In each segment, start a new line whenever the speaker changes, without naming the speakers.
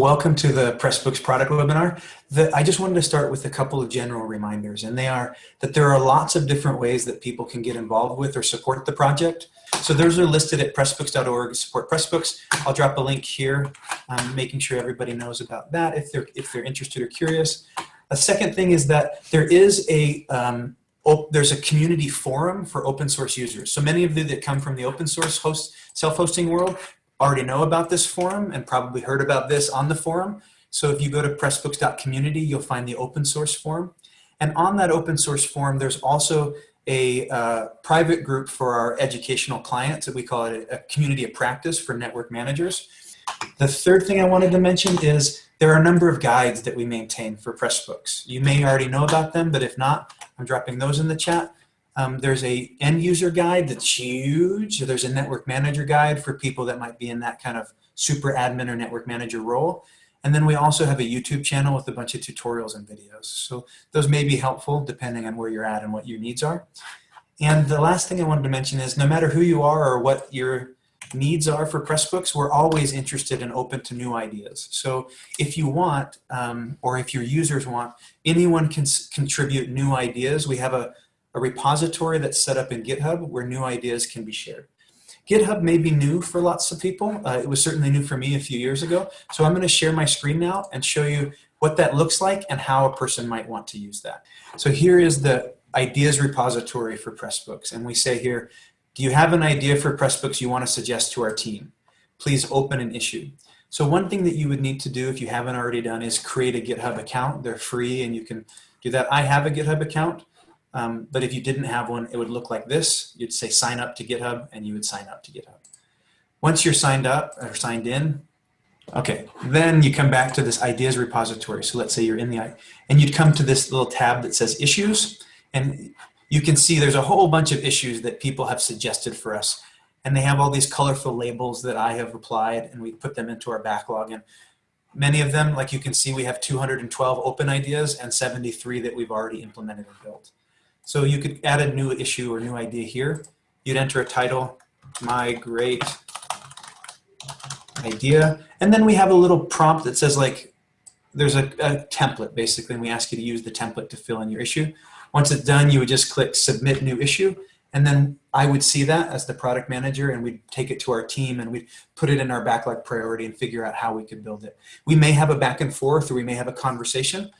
Welcome to the Pressbooks product webinar. The, I just wanted to start with a couple of general reminders, and they are that there are lots of different ways that people can get involved with or support the project. So those are listed at pressbooks.org, support Pressbooks. I'll drop a link here, um, making sure everybody knows about that if they're, if they're interested or curious. A second thing is that there is a, um, there's a community forum for open source users. So many of you that come from the open source host self-hosting world already know about this forum and probably heard about this on the forum. So if you go to pressbooks.community, you'll find the open source forum. And on that open source forum, there's also a uh, private group for our educational clients that we call it a community of practice for network managers. The third thing I wanted to mention is there are a number of guides that we maintain for Pressbooks. You may already know about them, but if not, I'm dropping those in the chat. Um, there's a end user guide that's huge. There's a network manager guide for people that might be in that kind of super admin or network manager role. And then we also have a YouTube channel with a bunch of tutorials and videos. So those may be helpful depending on where you're at and what your needs are. And the last thing I wanted to mention is no matter who you are or what your needs are for Pressbooks, we're always interested and open to new ideas. So if you want, um, or if your users want, anyone can contribute new ideas. We have a a repository that's set up in GitHub where new ideas can be shared. GitHub may be new for lots of people. Uh, it was certainly new for me a few years ago. So I'm going to share my screen now and show you what that looks like and how a person might want to use that. So here is the ideas repository for Pressbooks. And we say here, do you have an idea for Pressbooks you want to suggest to our team? Please open an issue. So one thing that you would need to do if you haven't already done is create a GitHub account. They're free and you can do that. I have a GitHub account. Um, but if you didn't have one, it would look like this. You'd say sign up to GitHub and you would sign up to GitHub. Once you're signed up or signed in, okay, then you come back to this ideas repository. So let's say you're in the, and you'd come to this little tab that says issues and you can see there's a whole bunch of issues that people have suggested for us. And they have all these colorful labels that I have applied and we put them into our backlog. And many of them, like you can see, we have 212 open ideas and 73 that we've already implemented and built. So you could add a new issue or new idea here. You'd enter a title, my great idea. And then we have a little prompt that says like, there's a, a, template basically, and we ask you to use the template to fill in your issue. Once it's done, you would just click submit new issue. And then I would see that as the product manager and we'd take it to our team and we'd put it in our backlog priority and figure out how we could build it. We may have a back and forth or we may have a conversation,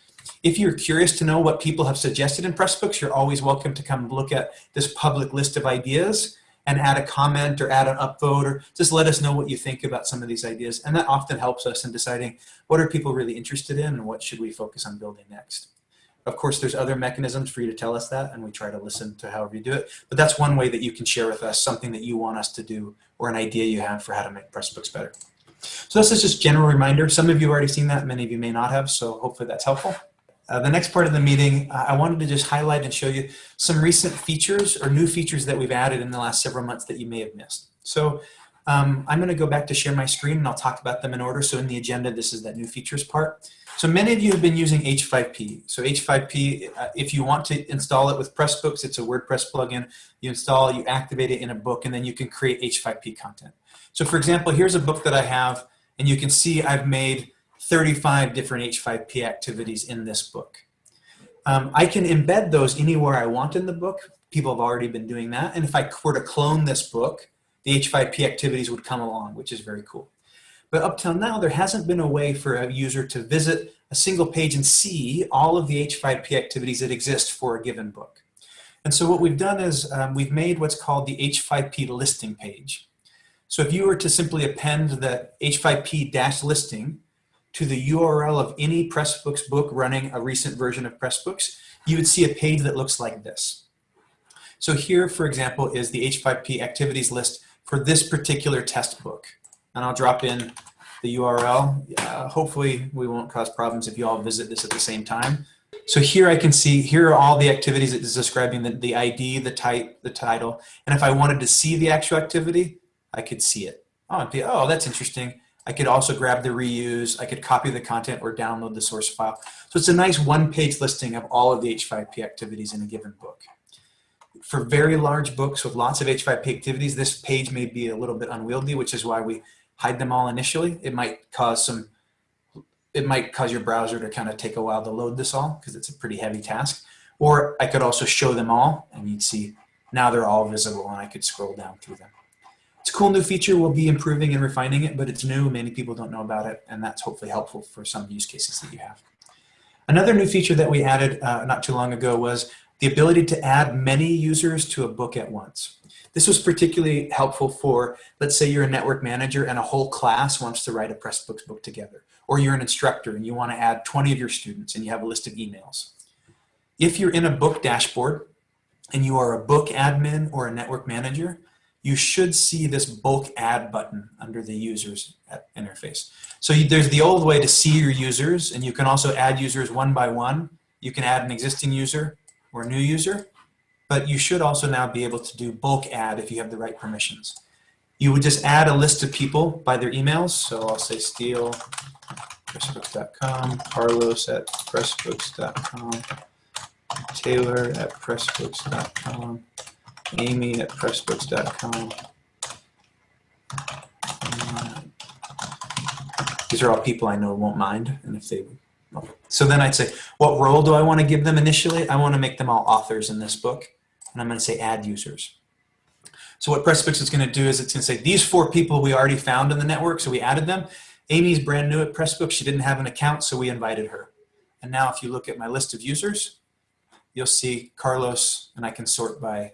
if you're curious to know what people have suggested in Pressbooks, you're always welcome to come look at this public list of ideas and add a comment or add an upvote or just let us know what you think about some of these ideas. And that often helps us in deciding what are people really interested in and what should we focus on building next. Of course, there's other mechanisms for you to tell us that and we try to listen to however you do it. But that's one way that you can share with us something that you want us to do or an idea you have for how to make Pressbooks better. So this is just general reminder. Some of you have already seen that, many of you may not have, so hopefully that's helpful. Uh, the next part of the meeting, I wanted to just highlight and show you some recent features or new features that we've added in the last several months that you may have missed. So um, I'm going to go back to share my screen and I'll talk about them in order. So in the agenda, this is that new features part. So many of you have been using H5P. So H5P, uh, if you want to install it with Pressbooks, it's a WordPress plugin. You install, you activate it in a book, and then you can create H5P content. So for example, here's a book that I have, and you can see I've made 35 different H5P activities in this book. Um, I can embed those anywhere I want in the book. People have already been doing that. And if I were to clone this book, the H5P activities would come along, which is very cool. But up till now, there hasn't been a way for a user to visit a single page and see all of the H5P activities that exist for a given book. And so what we've done is um, we've made what's called the H5P listing page. So if you were to simply append the H5P dash listing to the URL of any Pressbooks book running a recent version of Pressbooks, you would see a page that looks like this. So here, for example, is the H5P activities list for this particular test book. And I'll drop in the URL. Uh, hopefully we won't cause problems if you all visit this at the same time. So here I can see, here are all the activities that is describing the, the ID, the type, the title. And if I wanted to see the actual activity, I could see it. Oh, oh that's interesting. I could also grab the reuse, I could copy the content or download the source file. So it's a nice one-page listing of all of the H5P activities in a given book. For very large books with lots of H5P activities, this page may be a little bit unwieldy, which is why we hide them all initially. It might cause some it might cause your browser to kind of take a while to load this all because it's a pretty heavy task. Or I could also show them all and you'd see now they're all visible and I could scroll down through them. It's a cool new feature. We'll be improving and refining it, but it's new. Many people don't know about it, and that's hopefully helpful for some use cases that you have. Another new feature that we added uh, not too long ago was the ability to add many users to a book at once. This was particularly helpful for, let's say you're a network manager and a whole class wants to write a Pressbooks book together. Or you're an instructor and you want to add 20 of your students and you have a list of emails. If you're in a book dashboard and you are a book admin or a network manager, you should see this bulk add button under the users interface. So you, there's the old way to see your users and you can also add users one by one. You can add an existing user or a new user but you should also now be able to do bulk add if you have the right permissions. You would just add a list of people by their emails. So I'll say Steele, pressbooks.com, Carlos at pressbooks.com, Taylor at pressbooks.com, Amy at pressbooks.com. These are all people I know won't mind, and if they so then I'd say, what role do I want to give them initially? I want to make them all authors in this book and I'm going to say add users. So what Pressbooks is going to do is it's going to say these four people we already found in the network, so we added them. Amy's brand new at Pressbooks. She didn't have an account, so we invited her. And now if you look at my list of users, you'll see Carlos, and I can sort by,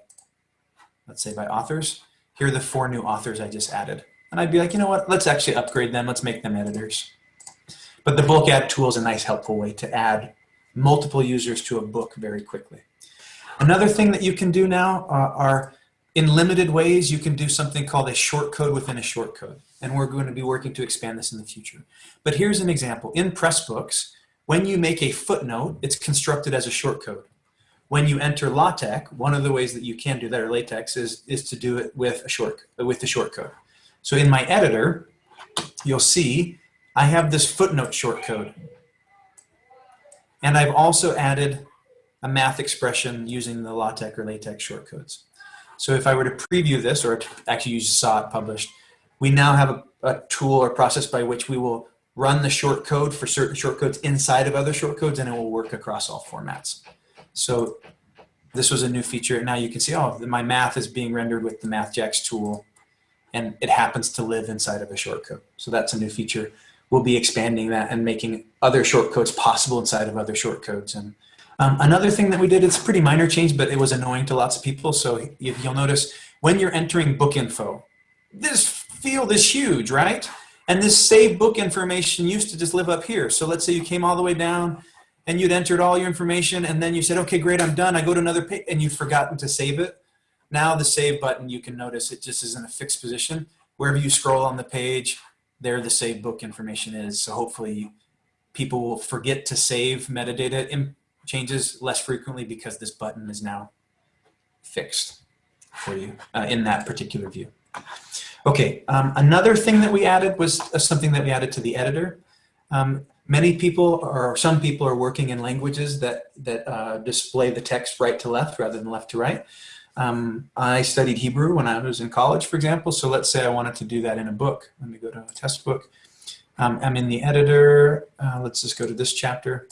let's say by authors. Here are the four new authors I just added. And I'd be like, you know what, let's actually upgrade them. Let's make them editors. But the bulk add tool is a nice helpful way to add multiple users to a book very quickly. Another thing that you can do now uh, are in limited ways, you can do something called a shortcode within a shortcode. And we're going to be working to expand this in the future. But here's an example. In Pressbooks, when you make a footnote, it's constructed as a shortcode. When you enter LaTeX, one of the ways that you can do that, or LaTeX, is, is to do it with a short with the shortcode. So in my editor, you'll see I have this footnote shortcode. And I've also added a math expression using the LaTeX or LaTeX shortcodes. So if I were to preview this, or actually use saw it published, we now have a, a tool or process by which we will run the shortcode for certain shortcodes inside of other shortcodes and it will work across all formats. So this was a new feature. And now you can see, oh, my math is being rendered with the MathJax tool and it happens to live inside of a shortcode. So that's a new feature. We'll be expanding that and making other shortcodes possible inside of other shortcodes. And um, another thing that we did, it's a pretty minor change, but it was annoying to lots of people. So you'll notice when you're entering book info, this field is huge, right? And this save book information used to just live up here. So let's say you came all the way down and you'd entered all your information and then you said, okay, great, I'm done. I go to another page and you've forgotten to save it. Now the save button, you can notice it just is in a fixed position. Wherever you scroll on the page, there the save book information is. So hopefully people will forget to save metadata changes less frequently because this button is now fixed for you uh, in that particular view. Okay, um, another thing that we added was uh, something that we added to the editor. Um, many people or some people are working in languages that, that uh, display the text right to left rather than left to right. Um, I studied Hebrew when I was in college, for example, so let's say I wanted to do that in a book. Let me go to a test book. Um, I'm in the editor. Uh, let's just go to this chapter.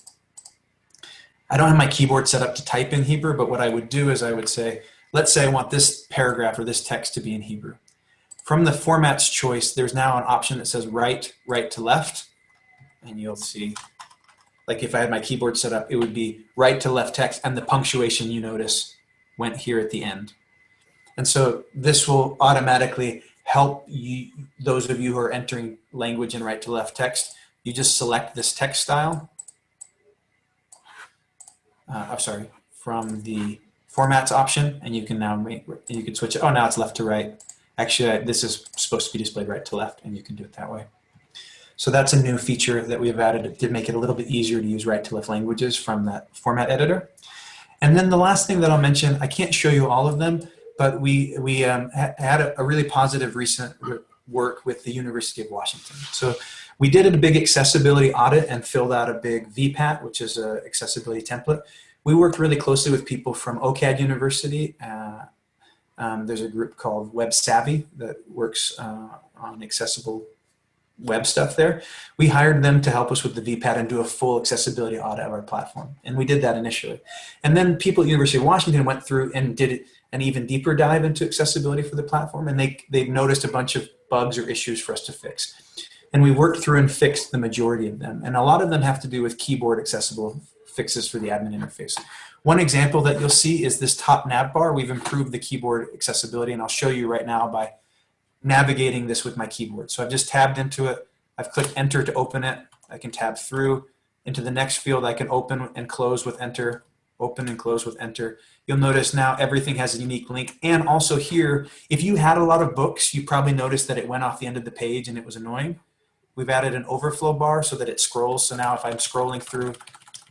I don't have my keyboard set up to type in Hebrew, but what I would do is I would say, let's say I want this paragraph or this text to be in Hebrew. From the formats choice, there's now an option that says right, right to left. And you'll see, like if I had my keyboard set up, it would be right to left text and the punctuation you notice went here at the end. And so this will automatically help you, those of you who are entering language in right to left text. You just select this text style uh, I'm sorry, from the formats option, and you can now make, you can switch it. Oh, now it's left to right. Actually, this is supposed to be displayed right to left, and you can do it that way. So that's a new feature that we've added to make it a little bit easier to use right to left languages from that format editor. And then the last thing that I'll mention, I can't show you all of them, but we, we um, had a, a, really positive recent work with the University of Washington. So we did a big accessibility audit and filled out a big VPAT, which is an accessibility template. We worked really closely with people from OCAD University. Uh, um, there's a group called Web Savvy that works uh, on accessible web stuff there. We hired them to help us with the VPAT and do a full accessibility audit of our platform. And we did that initially. And then people at University of Washington went through and did an even deeper dive into accessibility for the platform. And they, they noticed a bunch of bugs or issues for us to fix. And we worked through and fixed the majority of them. And a lot of them have to do with keyboard accessible fixes for the admin interface. One example that you'll see is this top nav bar. We've improved the keyboard accessibility and I'll show you right now by navigating this with my keyboard. So I've just tabbed into it. I've clicked enter to open it. I can tab through into the next field. I can open and close with enter, open and close with enter. You'll notice now everything has a unique link. And also here, if you had a lot of books, you probably noticed that it went off the end of the page and it was annoying. We've added an overflow bar so that it scrolls. So now if I'm scrolling through,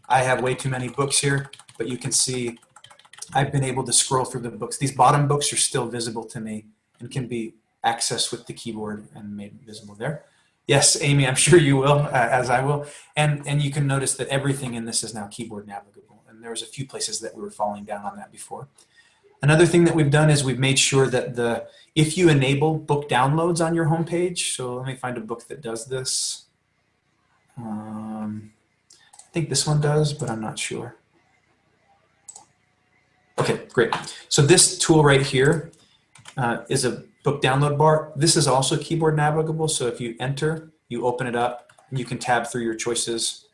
I have way too many books here, but you can see I've been able to scroll through the books. These bottom books are still visible to me and can be accessed with the keyboard and made visible there. Yes, Amy, I'm sure you will, uh, as I will. And, and you can notice that everything in this is now keyboard navigable. And there's a few places that we were falling down on that before. Another thing that we've done is we've made sure that the if you enable book downloads on your homepage, so let me find a book that does this. Um, I think this one does, but I'm not sure. Okay, great. So this tool right here uh, is a book download bar. This is also keyboard navigable. So if you enter, you open it up and you can tab through your choices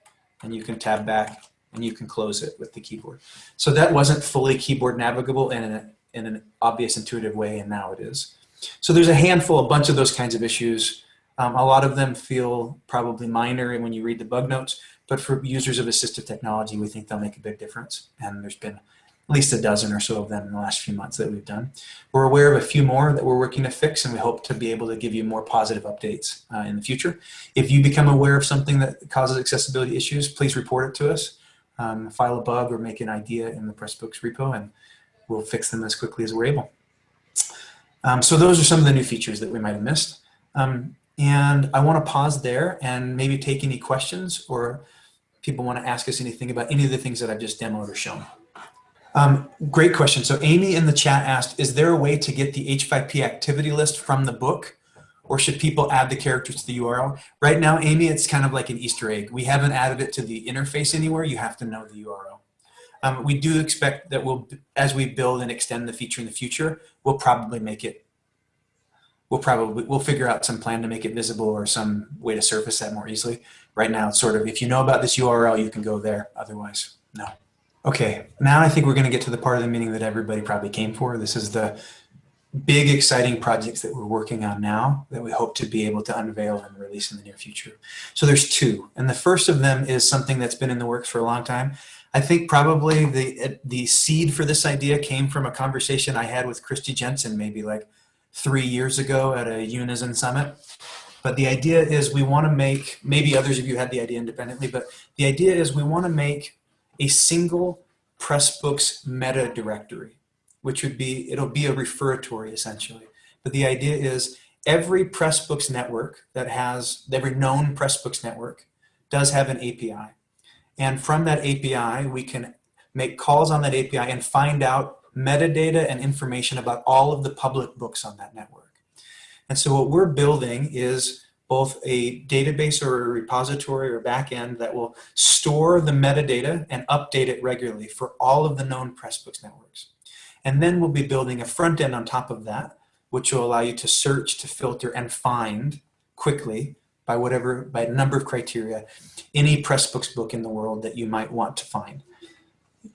and you can tab back and you can close it with the keyboard. So that wasn't fully keyboard navigable in an, in an obvious intuitive way and now it is. So there's a handful, a bunch of those kinds of issues. Um, a lot of them feel probably minor when you read the bug notes, but for users of assistive technology, we think they'll make a big difference. And there's been at least a dozen or so of them in the last few months that we've done. We're aware of a few more that we're working to fix and we hope to be able to give you more positive updates uh, in the future. If you become aware of something that causes accessibility issues, please report it to us. Um, file a bug or make an idea in the Pressbooks repo and we'll fix them as quickly as we're able. Um, so those are some of the new features that we might have missed. Um, and I want to pause there and maybe take any questions or people want to ask us anything about any of the things that I've just demoed or shown. Um, great question. So Amy in the chat asked, is there a way to get the H5P activity list from the book? Or should people add the characters to the URL? Right now, Amy, it's kind of like an Easter egg. We haven't added it to the interface anywhere. You have to know the URL. Um, we do expect that we'll, as we build and extend the feature in the future, we'll probably make it, we'll probably, we'll figure out some plan to make it visible or some way to surface that more easily. Right now, it's sort of, if you know about this URL, you can go there. Otherwise, no. Okay, now I think we're going to get to the part of the meeting that everybody probably came for. This is the big exciting projects that we're working on now that we hope to be able to unveil and release in the near future. So there's two, and the first of them is something that's been in the works for a long time. I think probably the the seed for this idea came from a conversation I had with Christy Jensen maybe like three years ago at a Unison summit. But the idea is we want to make, maybe others of you had the idea independently, but the idea is we want to make a single Pressbooks meta directory, which would be, it'll be a referatory essentially. But the idea is every Pressbooks network that has, every known Pressbooks network does have an API. And from that API, we can make calls on that API and find out metadata and information about all of the public books on that network. And so what we're building is both a database or a repository or backend that will store the metadata and update it regularly for all of the known Pressbooks networks. And then we'll be building a front end on top of that, which will allow you to search, to filter, and find quickly by whatever, by a number of criteria, any Pressbooks book in the world that you might want to find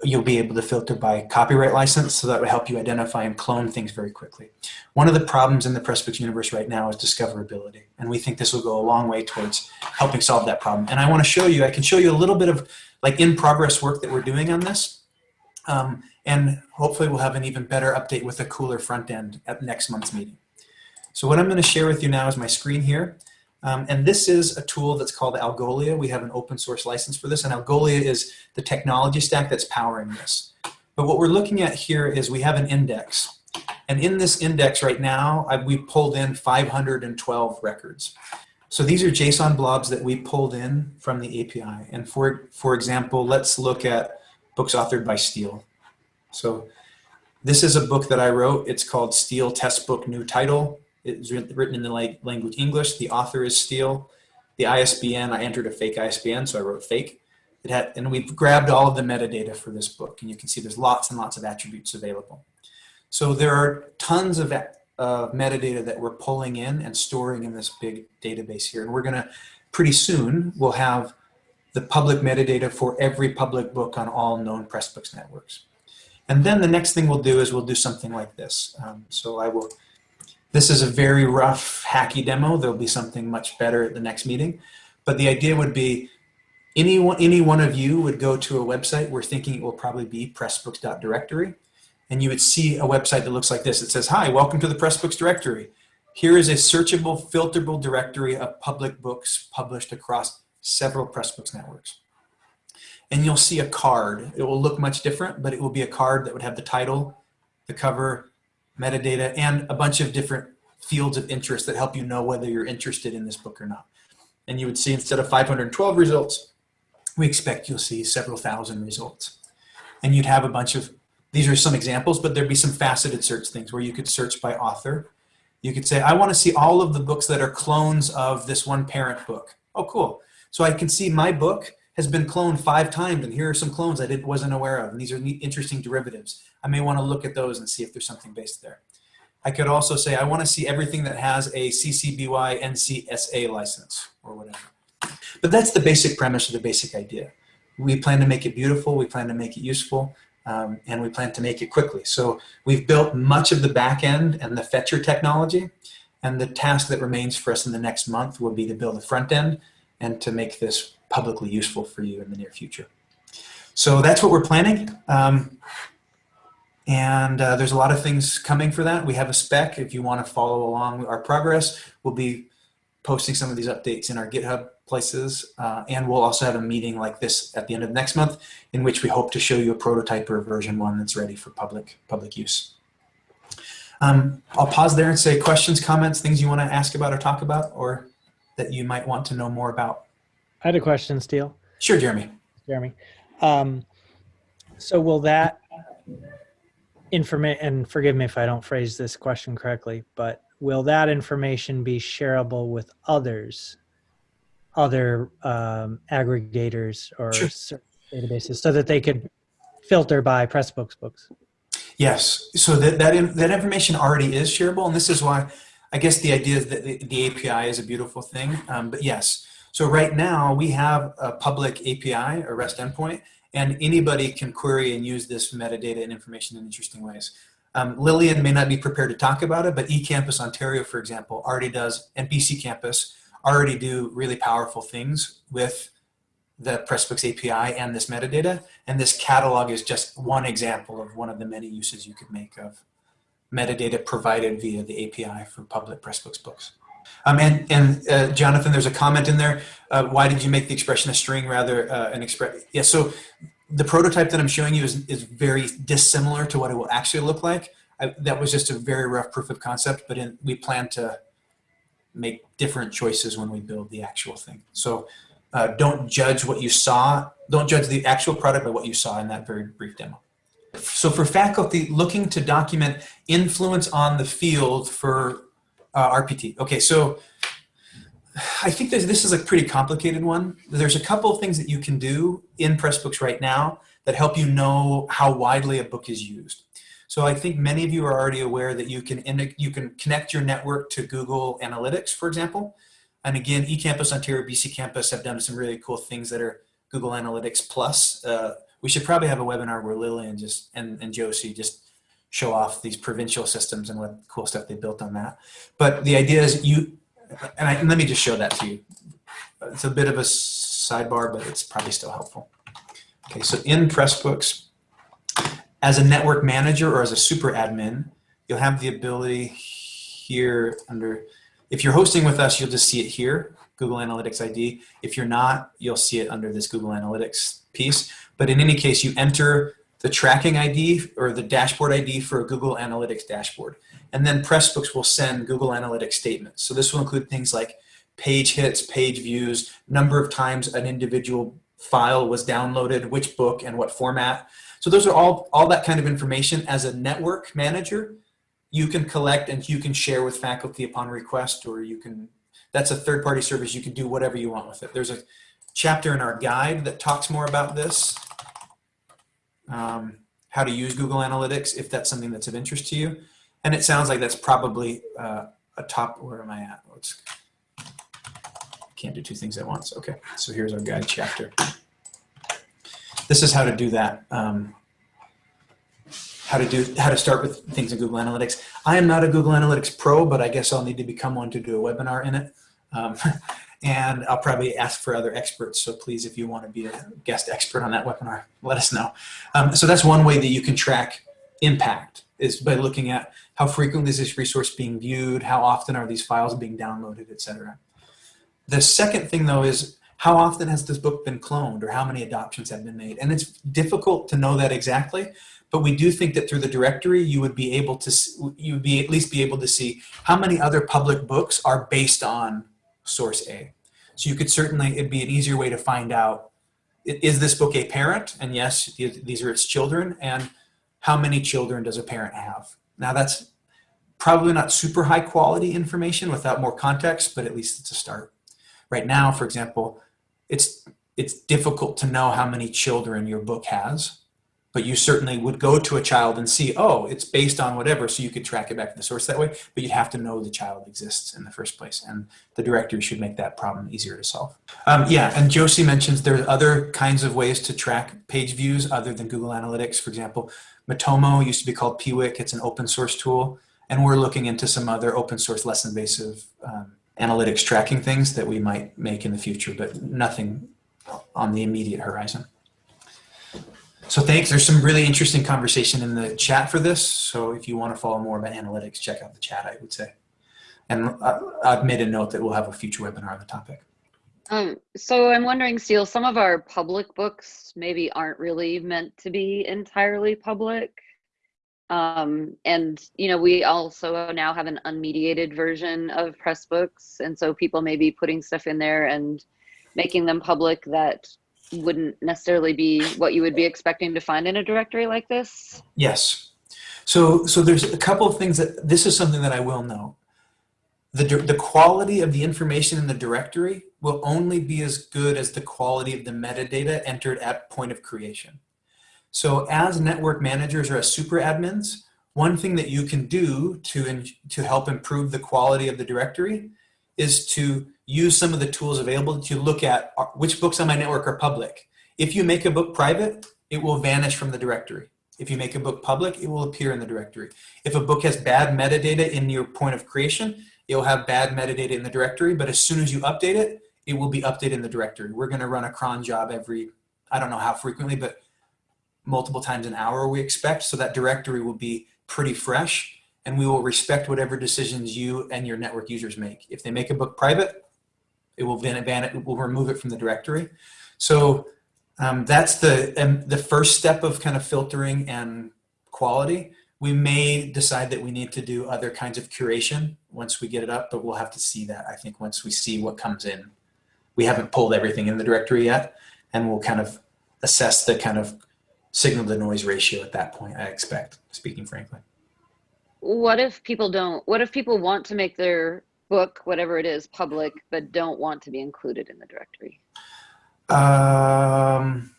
you'll be able to filter by copyright license, so that will help you identify and clone things very quickly. One of the problems in the Pressbooks universe right now is discoverability, and we think this will go a long way towards helping solve that problem. And I want to show you, I can show you a little bit of like in progress work that we're doing on this, um, and hopefully we'll have an even better update with a cooler front end at next month's meeting. So what I'm going to share with you now is my screen here. Um, and this is a tool that's called Algolia. We have an open source license for this, and Algolia is the technology stack that's powering this. But what we're looking at here is we have an index. And in this index right now, I, we pulled in 512 records. So these are JSON blobs that we pulled in from the API. And for, for example, let's look at books authored by Steele. So this is a book that I wrote. It's called Steele Test Book New Title. It's written in the language English. The author is Steele. The ISBN, I entered a fake ISBN, so I wrote fake. It had, and we've grabbed all of the metadata for this book, and you can see there's lots and lots of attributes available. So there are tons of uh, metadata that we're pulling in and storing in this big database here. And we're gonna, pretty soon, we'll have the public metadata for every public book on all known Pressbooks networks. And then the next thing we'll do is we'll do something like this. Um, so I will, this is a very rough, hacky demo. There'll be something much better at the next meeting. But the idea would be any one, any one of you would go to a website. We're thinking it will probably be pressbooks.directory. And you would see a website that looks like this. It says, hi, welcome to the Pressbooks directory. Here is a searchable, filterable directory of public books published across several Pressbooks networks. And you'll see a card. It will look much different, but it will be a card that would have the title, the cover, metadata, and a bunch of different fields of interest that help you know whether you're interested in this book or not. And you would see instead of 512 results, we expect you'll see several thousand results. And you'd have a bunch of, these are some examples, but there'd be some faceted search things where you could search by author. You could say, I want to see all of the books that are clones of this one parent book. Oh, cool. So I can see my book has been cloned five times, and here are some clones I didn't, wasn't aware of, and these are interesting derivatives. I may want to look at those and see if there's something based there. I could also say I want to see everything that has a CC BY NCSA license or whatever. But that's the basic premise or the basic idea. We plan to make it beautiful, we plan to make it useful, um, and we plan to make it quickly. So we've built much of the back end and the fetcher technology, and the task that remains for us in the next month will be to build the front end and to make this publicly useful for you in the near future. So that's what we're planning. Um, and uh, there's a lot of things coming for that. We have a spec if you want to follow along our progress. We'll be posting some of these updates in our GitHub places. Uh, and we'll also have a meeting like this at the end of next month in which we hope to show you a prototype or version one that's ready for public, public use. Um, I'll pause there and say questions, comments, things you want to ask about or talk about or that you might want to know more about.
I had a question, Steele.
Sure, Jeremy.
Jeremy. Um, so will that information, and forgive me if I don't phrase this question correctly, but will that information be shareable with others, other um, aggregators or
Sure.
databases so that they could filter by Pressbooks books?
Yes, so that, that, that information already is shareable, and this is why, I guess the idea is that the, the API is a beautiful thing, um, but yes. So right now, we have a public API, a REST endpoint, and anybody can query and use this metadata and information in interesting ways. Um, Lillian may not be prepared to talk about it, but eCampus Ontario, for example, already does, and BC Campus already do really powerful things with the Pressbooks API and this metadata. And this catalog is just one example of one of the many uses you could make of metadata provided via the API for public Pressbooks books. Um, and and uh, Jonathan, there's a comment in there. Uh, why did you make the expression a string rather uh, an express? Yeah, so the prototype that I'm showing you is, is very dissimilar to what it will actually look like. I, that was just a very rough proof of concept, but in, we plan to make different choices when we build the actual thing. So uh, don't judge what you saw. Don't judge the actual product by what you saw in that very brief demo. So for faculty looking to document influence on the field for uh, RPT. Okay, so I think this is a pretty complicated one. There's a couple of things that you can do in Pressbooks right now that help you know how widely a book is used. So I think many of you are already aware that you can you can connect your network to Google Analytics, for example. And again, eCampus Ontario, BC Campus have done some really cool things that are Google Analytics Plus. Uh, we should probably have a webinar where Lillian just and, and Josie just show off these provincial systems and what cool stuff they built on that. But the idea is you, and, I, and let me just show that to you. It's a bit of a sidebar, but it's probably still helpful. Okay, so in Pressbooks, as a network manager or as a super admin, you'll have the ability here under, if you're hosting with us, you'll just see it here, Google Analytics ID. If you're not, you'll see it under this Google Analytics piece. But in any case, you enter the tracking ID or the dashboard ID for a Google Analytics dashboard. And then Pressbooks will send Google Analytics statements. So this will include things like page hits, page views, number of times an individual file was downloaded, which book and what format. So those are all, all that kind of information as a network manager. you can collect and you can share with faculty upon request, or you can, that's a third party service. You can do whatever you want with it. There's a chapter in our guide that talks more about this. Um, how to use Google Analytics if that's something that's of interest to you. And it sounds like that's probably uh, a top, where am I at? Let's, can't do two things at once. Okay, so here's our guide chapter. This is how to do that. Um, how to do, how to start with things in Google Analytics. I am not a Google Analytics pro, but I guess I'll need to become one to do a webinar in it. Um, and I'll probably ask for other experts. So please, if you want to be a guest expert on that webinar, let us know. Um, so that's one way that you can track impact is by looking at how frequently is this resource being viewed, how often are these files being downloaded, etc. The second thing though is how often has this book been cloned or how many adoptions have been made? And it's difficult to know that exactly, but we do think that through the directory you would be able to, you would be at least be able to see how many other public books are based on source A. So you could certainly, it'd be an easier way to find out, is this book a parent? And yes, these are its children. And how many children does a parent have? Now that's probably not super high quality information without more context, but at least it's a start. Right now, for example, it's, it's difficult to know how many children your book has but you certainly would go to a child and see, oh, it's based on whatever, so you could track it back to the source that way, but you'd have to know the child exists in the first place, and the directory should make that problem easier to solve. Um, yeah, and Josie mentions there's other kinds of ways to track page views other than Google Analytics. For example, Matomo used to be called Piwik, it's an open source tool, and we're looking into some other open source less invasive um, analytics tracking things that we might make in the future, but nothing on the immediate horizon. So thanks. There's some really interesting conversation in the chat for this. So if you want to follow more about analytics, check out the chat, I would say. And I've made a note that we'll have a future webinar on the topic.
Um, so I'm wondering, Steele, some of our public books maybe aren't really meant to be entirely public. Um, and, you know, we also now have an unmediated version of Pressbooks. And so people may be putting stuff in there and making them public that wouldn't necessarily be what you would be expecting to find in a directory like this?
Yes. So, so there's a couple of things that, this is something that I will know. The, the quality of the information in the directory will only be as good as the quality of the metadata entered at point of creation. So as network managers or as super admins, one thing that you can do to, to help improve the quality of the directory is to use some of the tools available to look at uh, which books on my network are public. If you make a book private, it will vanish from the directory. If you make a book public, it will appear in the directory. If a book has bad metadata in your point of creation, it will have bad metadata in the directory, but as soon as you update it, it will be updated in the directory. We're gonna run a cron job every, I don't know how frequently, but multiple times an hour we expect, so that directory will be pretty fresh and we will respect whatever decisions you and your network users make. If they make a book private, it will it, it will remove it from the directory. So um, that's the, um, the first step of kind of filtering and quality. We may decide that we need to do other kinds of curation once we get it up, but we'll have to see that, I think, once we see what comes in. We haven't pulled everything in the directory yet, and we'll kind of assess the kind of signal to noise ratio at that point, I expect, speaking frankly.
What if people don't, what if people want to make their book, whatever it is, public, but don't want to be included in the directory?
Um,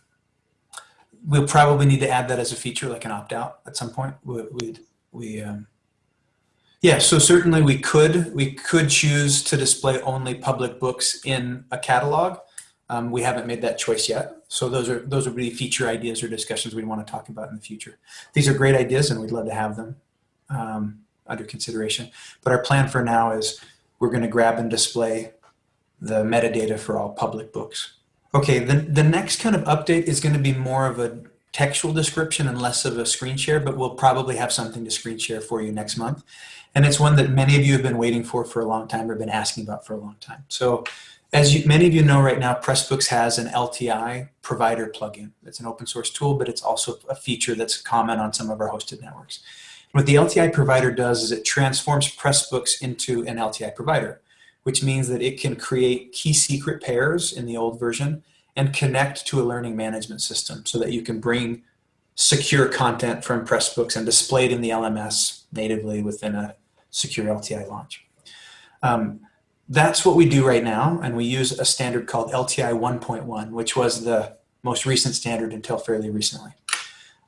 we'll probably need to add that as a feature, like an opt-out at some point. We, we, we um, yeah, so certainly we could, we could choose to display only public books in a catalog. Um, we haven't made that choice yet. So those are, those would be feature ideas or discussions we'd want to talk about in the future. These are great ideas and we'd love to have them um, under consideration. But our plan for now is we're going to grab and display the metadata for all public books. Okay, the, the next kind of update is going to be more of a textual description and less of a screen share, but we'll probably have something to screen share for you next month. And it's one that many of you have been waiting for for a long time or been asking about for a long time. So as you, many of you know right now, Pressbooks has an LTI provider plugin. It's an open source tool, but it's also a feature that's common on some of our hosted networks. What the LTI provider does is it transforms Pressbooks into an LTI provider, which means that it can create key secret pairs in the old version and connect to a learning management system so that you can bring secure content from Pressbooks and display it in the LMS natively within a secure LTI launch. Um, that's what we do right now, and we use a standard called LTI 1.1, which was the most recent standard until fairly recently.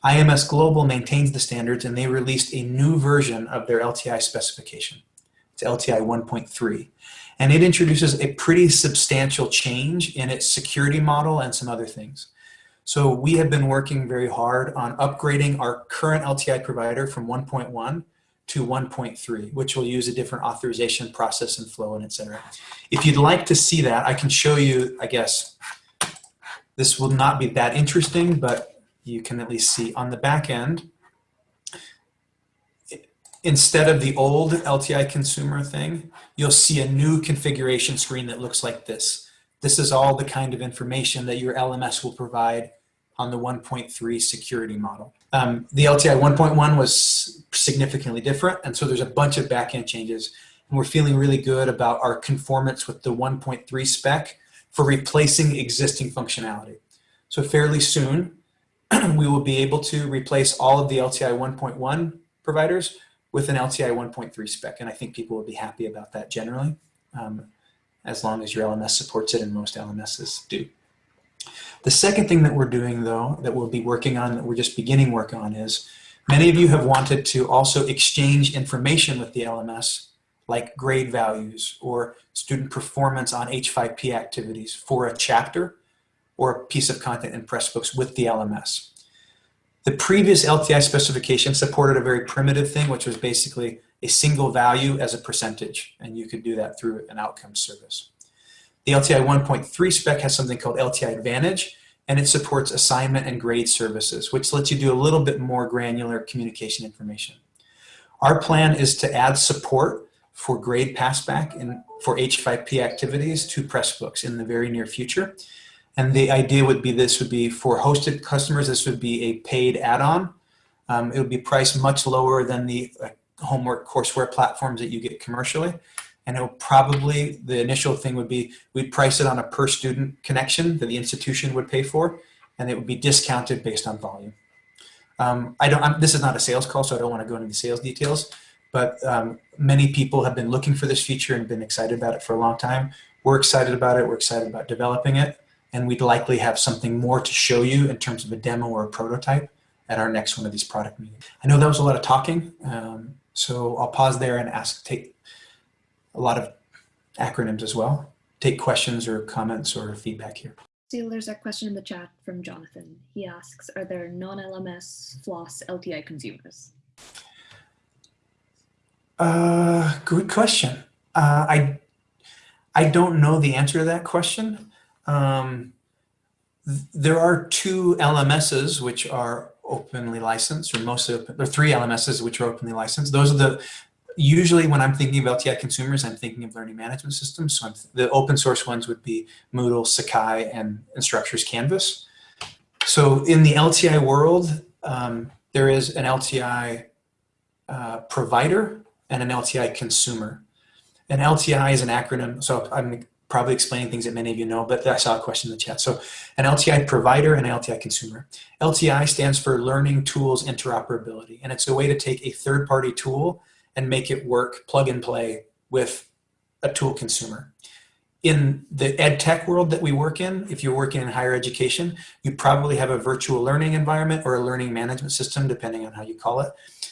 IMS Global maintains the standards, and they released a new version of their LTI specification. It's LTI 1.3, and it introduces a pretty substantial change in its security model and some other things. So we have been working very hard on upgrading our current LTI provider from 1.1 to 1.3, which will use a different authorization process and flow and et cetera. If you'd like to see that, I can show you, I guess, this will not be that interesting, but you can at least see on the back end, instead of the old LTI consumer thing, you'll see a new configuration screen that looks like this. This is all the kind of information that your LMS will provide on the 1.3 security model. Um, the LTI 1.1 was significantly different, and so there's a bunch of backend changes. And we're feeling really good about our conformance with the 1.3 spec for replacing existing functionality. So fairly soon, we will be able to replace all of the LTI 1.1 providers with an LTI 1.3 spec, and I think people will be happy about that generally, um, as long as your LMS supports it, and most LMSs do. The second thing that we're doing though, that we'll be working on, that we're just beginning work on is, many of you have wanted to also exchange information with the LMS, like grade values or student performance on H5P activities for a chapter or a piece of content in Pressbooks with the LMS. The previous LTI specification supported a very primitive thing, which was basically a single value as a percentage, and you could do that through an outcome service. The LTI 1.3 spec has something called LTI Advantage, and it supports assignment and grade services, which lets you do a little bit more granular communication information. Our plan is to add support for grade passback and for H5P activities to Pressbooks in the very near future. And the idea would be this would be for hosted customers, this would be a paid add-on. Um, it would be priced much lower than the uh, homework courseware platforms that you get commercially and it'll probably, the initial thing would be, we'd price it on a per student connection that the institution would pay for, and it would be discounted based on volume. Um, I don't, I'm, this is not a sales call, so I don't want to go into the sales details, but um, many people have been looking for this feature and been excited about it for a long time. We're excited about it, we're excited about developing it, and we'd likely have something more to show you in terms of a demo or a prototype at our next one of these product meetings. I know that was a lot of talking, um, so I'll pause there and ask, take, a lot of acronyms as well. Take questions or comments or feedback here.
Steele, there's a question in the chat from Jonathan. He asks, are there non-LMS floss LTI consumers?
Uh, good question. Uh, I, I don't know the answer to that question. Um, there are two LMSs which are openly licensed, or mostly open, there are three LMSs which are openly licensed. Those are the usually when I'm thinking of LTI consumers, I'm thinking of learning management systems. So the open source ones would be Moodle, Sakai, and Instructure's Canvas. So in the LTI world, um, there is an LTI uh, provider and an LTI consumer. An LTI is an acronym, so I'm probably explaining things that many of you know, but I saw a question in the chat. So an LTI provider and an LTI consumer. LTI stands for Learning Tools Interoperability, and it's a way to take a third-party tool and make it work plug and play with a tool consumer. In the ed tech world that we work in, if you're working in higher education, you probably have a virtual learning environment or a learning management system, depending on how you call it,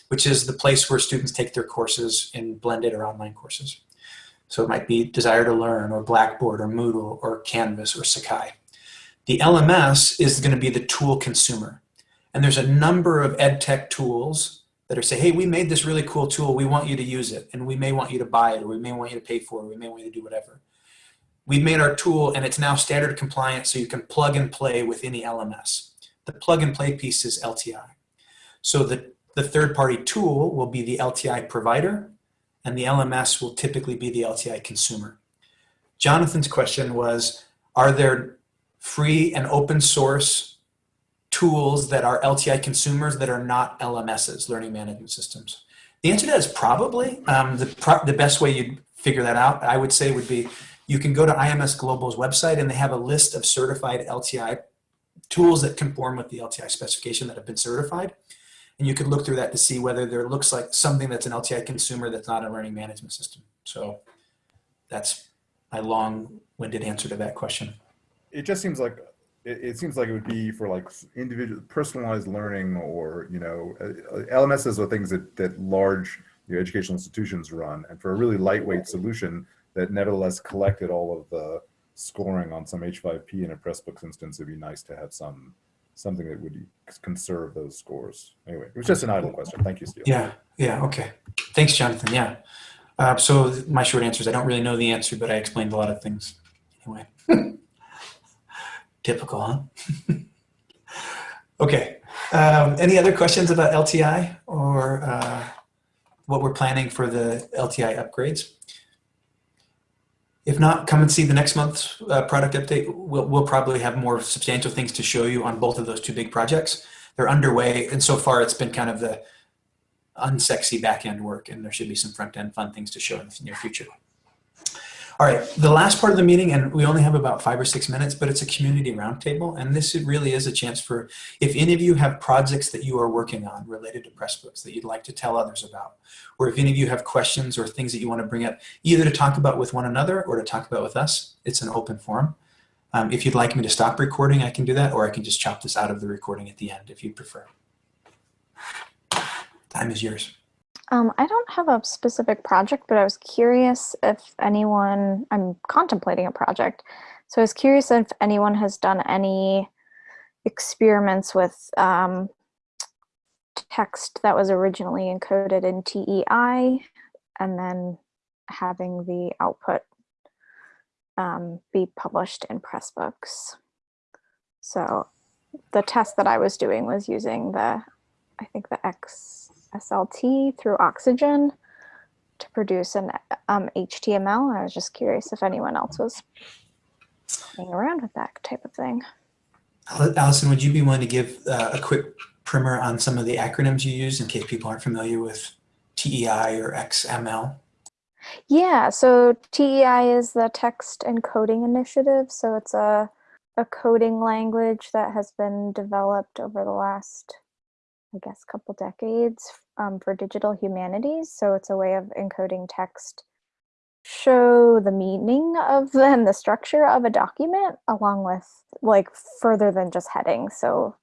which is the place where students take their courses in blended or online courses. So it might be Desire2Learn or Blackboard or Moodle or Canvas or Sakai. The LMS is going to be the tool consumer. And there's a number of ed tech tools that are say, hey, we made this really cool tool. We want you to use it. And we may want you to buy it or we may want you to pay for it. Or we may want you to do whatever. We've made our tool and it's now standard compliant so you can plug and play with any LMS. The plug and play piece is LTI. So the, the third party tool will be the LTI provider and the LMS will typically be the LTI consumer. Jonathan's question was, are there free and open source tools that are LTI consumers that are not LMSs, learning management systems? The answer to that is probably. Um, the, pro the best way you'd figure that out, I would say, would be you can go to IMS Global's website and they have a list of certified LTI tools that conform with the LTI specification that have been certified. And you could look through that to see whether there looks like something that's an LTI consumer that's not a learning management system. So that's my long-winded answer to that question.
it just seems like it, it seems like it would be for like individual personalized learning or you know uh, lmss are things that that large educational institutions run and for a really lightweight solution that nevertheless collected all of the scoring on some h5p in a pressbooks instance it'd be nice to have some something that would conserve those scores anyway it was just an idle question thank you Steel.
Yeah, yeah, okay. Thanks, Jonathan. Yeah. Uh, so my short answer is I don't really know the answer, but I explained a lot of things. Anyway. Typical, huh? okay. Um, any other questions about LTI or uh, what we're planning for the LTI upgrades? If not, come and see the next month's uh, product update. We'll, we'll probably have more substantial things to show you on both of those two big projects. They're underway, and so far it's been kind of the unsexy back end work, and there should be some front end fun things to show in the near future. All right, the last part of the meeting, and we only have about five or six minutes, but it's a community roundtable, and this really is a chance for, if any of you have projects that you are working on related to Pressbooks that you'd like to tell others about, or if any of you have questions or things that you want to bring up, either to talk about with one another or to talk about with us, it's an open forum. Um, if you'd like me to stop recording, I can do that, or I can just chop this out of the recording at the end if you prefer. Time is yours.
Um, I don't have a specific project, but I was curious if anyone, I'm contemplating a project. So I was curious if anyone has done any experiments with um, text that was originally encoded in TEI and then having the output um, be published in Pressbooks. So the test that I was doing was using the, I think the X SLT through Oxygen to produce an um, HTML. I was just curious if anyone else was playing around with that type of thing.
Allison, would you be willing to give uh, a quick primer on some of the acronyms you use in case people aren't familiar with TEI or XML?
Yeah, so TEI is the Text Encoding Initiative. So it's a, a coding language that has been developed over the last, I guess, couple decades um, for digital humanities. So it's a way of encoding text, show the meaning of and the structure of a document along with like further than just headings. So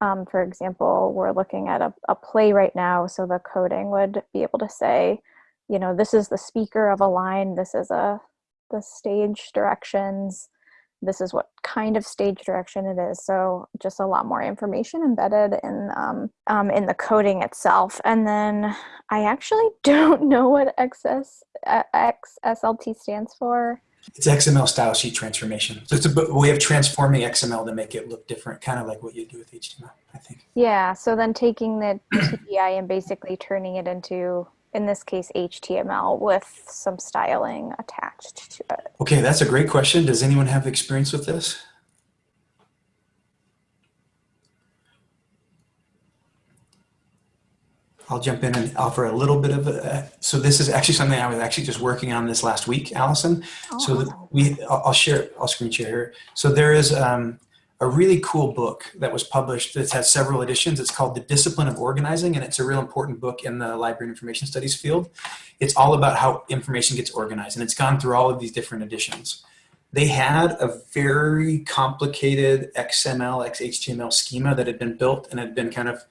um, for example, we're looking at a, a play right now. So the coding would be able to say, you know, this is the speaker of a line, this is a the stage directions, this is what kind of stage direction it is. So just a lot more information embedded in um, um, in the coding itself. And then I actually don't know what XS, uh, XSLT stands for.
It's XML style sheet transformation. So it's a way of transforming XML to make it look different, kind of like what you do with HTML, I think.
Yeah, so then taking the TEI and basically turning it into, in this case, HTML with some styling attached to it.
Okay, that's a great question. Does anyone have experience with this? I'll jump in and offer a little bit of a, so this is actually something I was actually just working on this last week, Allison. So
Oh.
we, I'll I'll share, I'll screen share here. So there is um, a really cool book that was published that has several editions. It's called The Discipline of Organizing, and it's a real important book in the library and information studies field. It's all about how information gets organized, and it's gone through all of these different editions. They had a very complicated XML, XHTML schema that had been built and had been kind of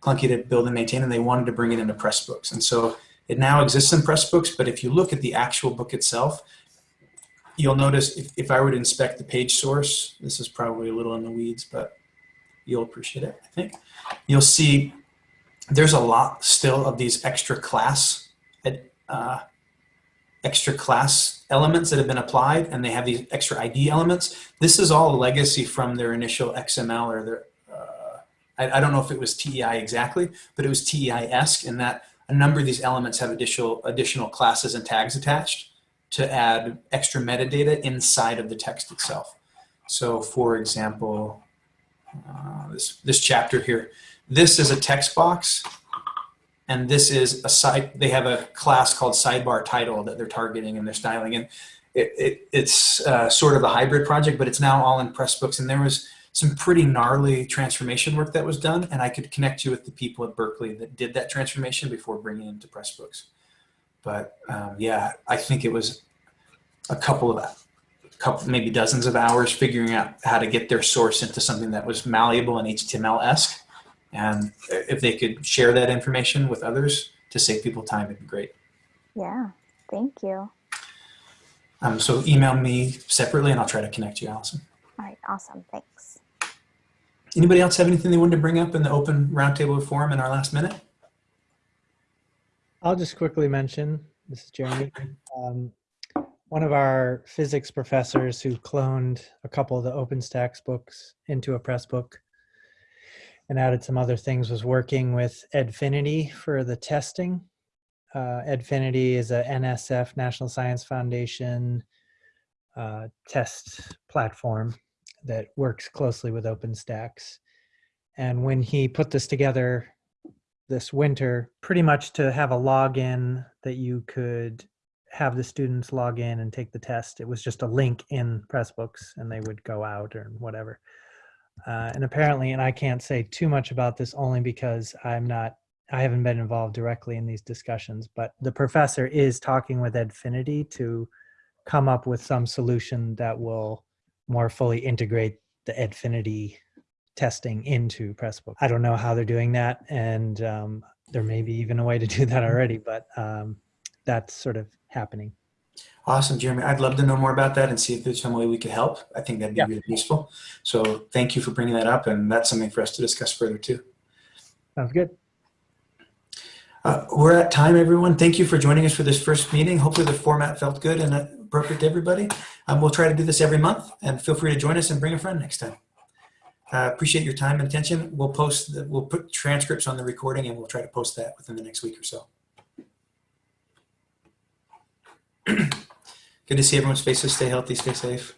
clunky to build and maintain, and they wanted to bring it into Pressbooks. And so it now exists in Pressbooks, but if you look at the actual book itself, you'll notice if, if I were to inspect the page source, this is probably a little in the weeds, but you'll appreciate it, I think. You'll see there's a lot still of these extra class, uh, extra class elements that have been applied, and they have these extra ID elements. This is all legacy from their initial XML or their, uh, I, I don't know if it was TEI exactly, but it was TEI-esque in that a number of these elements have additional, additional classes and tags attached to add extra metadata inside of the text itself. So for example, uh, this, this chapter here, this is a text box and this is a side, they have a class called sidebar title that they're targeting and they're styling. And it, it, it's uh, sort of a hybrid project, but it's now all in Pressbooks. And there was some pretty gnarly transformation work that was done, and I could connect you with the people at Berkeley that did that transformation before bringing it into Pressbooks. But um, yeah, I think it was a couple of couple, maybe dozens of hours figuring out how to get their source into something that was malleable and HTML-esque. And if they could share that information with others to save people time, it'd be great.
Yeah, thank you.
Um, so email me separately and I'll try to connect you, Allison.
All right, awesome. Thanks.
Anybody else have anything they wanted to bring up in the open roundtable forum in our last minute?
I'll just quickly mention, this is Jeremy, um, one of our physics professors who cloned a couple of the OpenStax books into a press book and added some other things was working with Edfinity for the testing. Uh, Edfinity is a NSF, National Science Foundation uh, test platform that works closely with OpenStax. And when he put this together this winter, pretty much to have a login that you could have the students log in and take the test. It was just a link in Pressbooks and they would go out or whatever. Uh, and apparently, and I can't say too much about this only because I'm not, I haven't been involved directly in these discussions, but the professor is talking with Edfinity to come up with some solution that will more fully integrate the Edfinity testing into Pressbook. I don't know how they're doing that, and um, there may be even a way to do that already, but um, that's sort of happening.
Awesome, Jeremy. I'd love to know more about that and see if there's some way we could help. I think that'd be
Yeah.
really useful. So thank you for bringing that up, and that's something for us to discuss further too.
Sounds good.
Uh, we're at time, everyone. Thank you for joining us for this first meeting. Hopefully the format felt good and appropriate to everybody. Um, we'll try to do this every month, and feel free to join us and bring a friend next time. Uh, appreciate your time and attention. We'll post, the, we'll put transcripts on the recording, and we'll try to post that within the next week or so. Good to see everyone's faces. Stay healthy, stay safe.